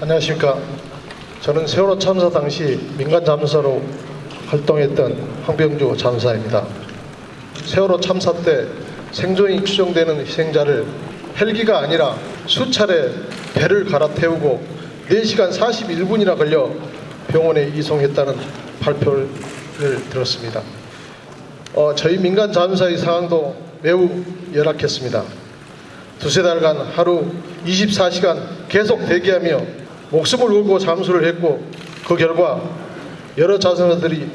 안녕하십니까. 저는 세월호 참사 당시 민간 잠수사로 활동했던 황병주 잠수사입니다. 세월호 참사 때 생존이 추정되는 희생자를 헬기가 아니라 수차례 배를 갈아태우고 4시간 41분이나 걸려 병원에 이송했다는 발표를 들었습니다. 어, 저희 민간 잠수사의 상황도 매우 열악했습니다. 두세 달간 하루 24시간 계속 대기하며 목숨을 걸고 잠수를 했고 그 결과 여러 자선사들이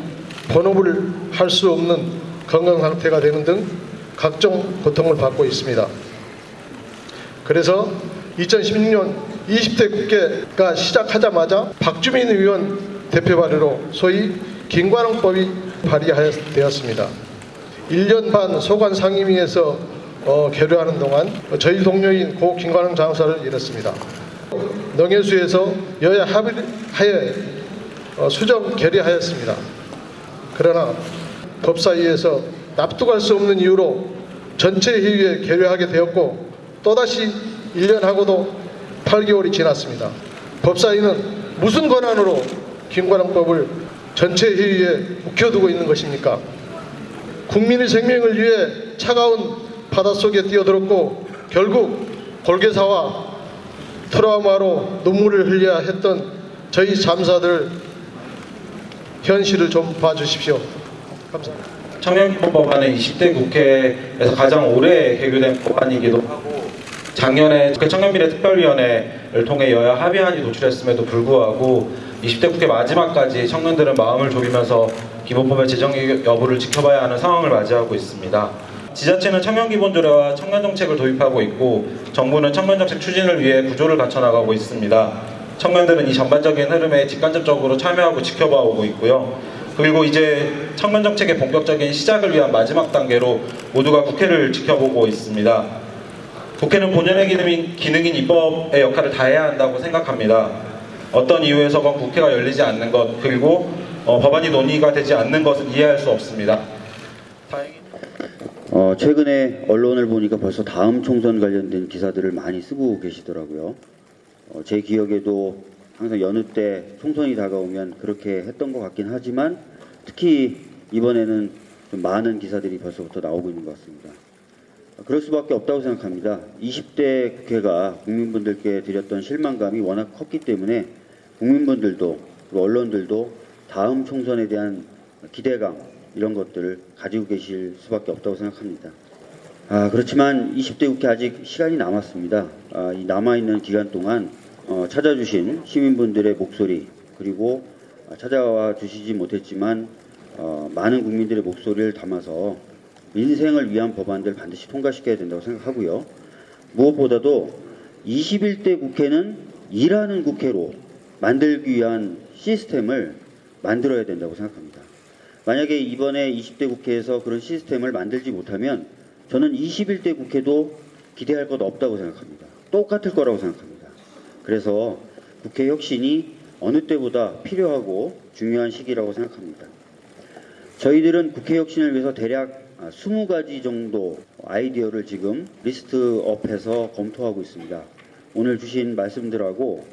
번호를 할수 없는 건강 상태가 되는 등 각종 고통을 받고 있습니다. 그래서 2016년 20대 국회가 시작하자마자 박주민 의원 대표 발의로 소위 김관홍법이 발의되었습니다. 1년 반 소관 상임위에서 어, 계류하는 동안 저희 동료인 고 김관홍 장사를 잃었습니다. 농해수에서 여야 합의하에 어, 수정 결의하였습니다. 그러나 법사위에서 납득할 수 없는 이유로 전체 회의에 계류하게 되었고 또다시 1년하고도 8개월이 지났습니다. 법사위는 무슨 권한으로 김관홍법을 전체 회의에 묵혀두고 있는 것입니까? 국민의 생명을 위해 차가운 바닷속에 뛰어들었고 결국 골개사와 트라우마로 눈물을 흘려야 했던 저희 잠사들 현실을 좀 봐주십시오. 감사합니다. 청년기본법안은 20대 국회에서 가장 오래 개교된 법안이기도 하고 작년에 국회 청년미래 특별위원회를 통해 여야 합의안이 도출했음에도 불구하고 20대 국회 마지막까지 청년들은 마음을 졸이면서 기본법의 제정 여부를 지켜봐야 하는 상황을 맞이하고 있습니다. 지자체는 청년기본조례와 청년정책을 도입하고 있고 정부는 청년정책 추진을 위해 구조를 갖춰나가고 있습니다. 청년들은 이 전반적인 흐름에 직간접적으로 참여하고 지켜봐오고 있고요. 그리고 이제 청년정책의 본격적인 시작을 위한 마지막 단계로 모두가 국회를 지켜보고 있습니다. 국회는 본연의 기능인, 기능인 입법의 역할을 다해야 한다고 생각합니다. 어떤 이유에서건 국회가 열리지 않는 것 그리고 어, 법안이 논의가 되지 않는 것은 이해할 수 없습니다. 다행히 어, 최근에 언론을 보니까 벌써 다음 총선 관련된 기사들을 많이 쓰고 계시더라고요. 어, 제 기억에도 항상 여느 때 총선이 다가오면 그렇게 했던 것 같긴 하지만 특히 이번에는 좀 많은 기사들이 벌써부터 나오고 있는 것 같습니다. 어, 그럴 수밖에 없다고 생각합니다. 20대 국회가 국민분들께 드렸던 실망감이 워낙 컸기 때문에 국민분들도 언론들도 다음 총선에 대한 기대감 이런 것들을 가지고 계실 수밖에 없다고 생각합니다. 아, 그렇지만 20대 국회 아직 시간이 남았습니다. 아, 이 남아있는 기간 동안 어, 찾아주신 시민분들의 목소리 그리고 아, 찾아와 주시지 못했지만 어, 많은 국민들의 목소리를 담아서 민생을 위한 법안들 반드시 통과시켜야 된다고 생각하고요. 무엇보다도 21대 국회는 일하는 국회로 만들기 위한 시스템을 만들어야 된다고 생각합니다. 만약에 이번에 20대 국회에서 그런 시스템을 만들지 못하면 저는 21대 국회도 기대할 것 없다고 생각합니다. 똑같을 거라고 생각합니다. 그래서 국회 혁신이 어느 때보다 필요하고 중요한 시기라고 생각합니다. 저희들은 국회 혁신을 위해서 대략 20가지 정도 아이디어를 지금 리스트업해서 검토하고 있습니다. 오늘 주신 말씀들하고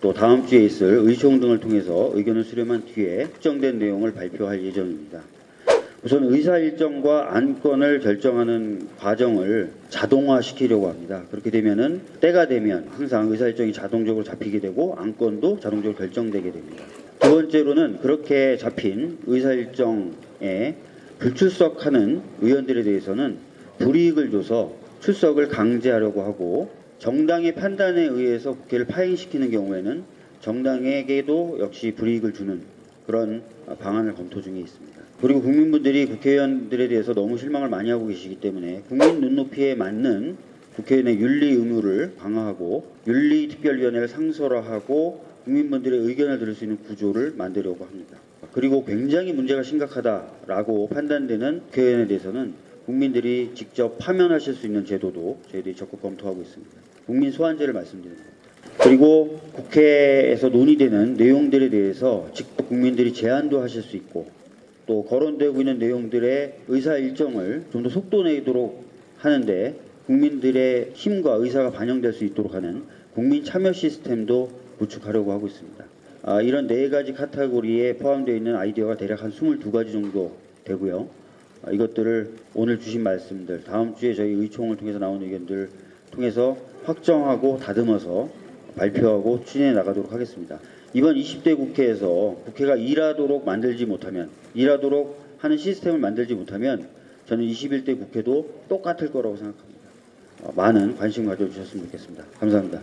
또 다음 주에 있을 의총 등을 통해서 의견을 수렴한 뒤에 특정된 내용을 발표할 예정입니다. 우선 의사 일정과 안건을 결정하는 과정을 자동화시키려고 합니다. 그렇게 되면은 때가 되면 항상 의사 일정이 자동적으로 잡히게 되고 안건도 자동적으로 결정되게 됩니다. 두 번째로는 그렇게 잡힌 의사 일정에 불출석하는 의원들에 대해서는 불이익을 줘서 출석을 강제하려고 하고 정당의 판단에 의해서 국회를 파행시키는 경우에는 정당에게도 역시 불이익을 주는 그런 방안을 검토 중에 있습니다. 그리고 국민분들이 국회의원들에 대해서 너무 실망을 많이 하고 계시기 때문에 국민 눈높이에 맞는 국회의원의 윤리 의무를 강화하고 윤리특별위원회를 상설화하고 국민분들의 의견을 들을 수 있는 구조를 만들려고 합니다. 그리고 굉장히 문제가 심각하다라고 판단되는 국회의원에 대해서는 국민들이 직접 파면하실 수 있는 제도도 저희들이 적극 검토하고 있습니다. 국민 소환제를 말씀드리는 겁니다. 그리고 국회에서 논의되는 내용들에 대해서 직접 국민들이 제안도 하실 수 있고 또 거론되고 있는 내용들의 의사 일정을 좀 더 속도 내도록 하는데 국민들의 힘과 의사가 반영될 수 있도록 하는 국민 참여 시스템도 구축하려고 하고 있습니다. 아, 이런 네 가지 카테고리에 포함되어 있는 아이디어가 대략 한 22가지 정도 되고요. 아, 이것들을 오늘 주신 말씀들, 다음 주에 저희 의총을 통해서 나온 의견들 통해서 확정하고 다듬어서 발표하고 추진해 나가도록 하겠습니다. 이번 20대 국회에서 국회가 일하도록 만들지 못하면, 일하도록 하는 시스템을 만들지 못하면 저는 21대 국회도 똑같을 거라고 생각합니다. 어, 많은 관심 가져주셨으면 좋겠습니다. 감사합니다.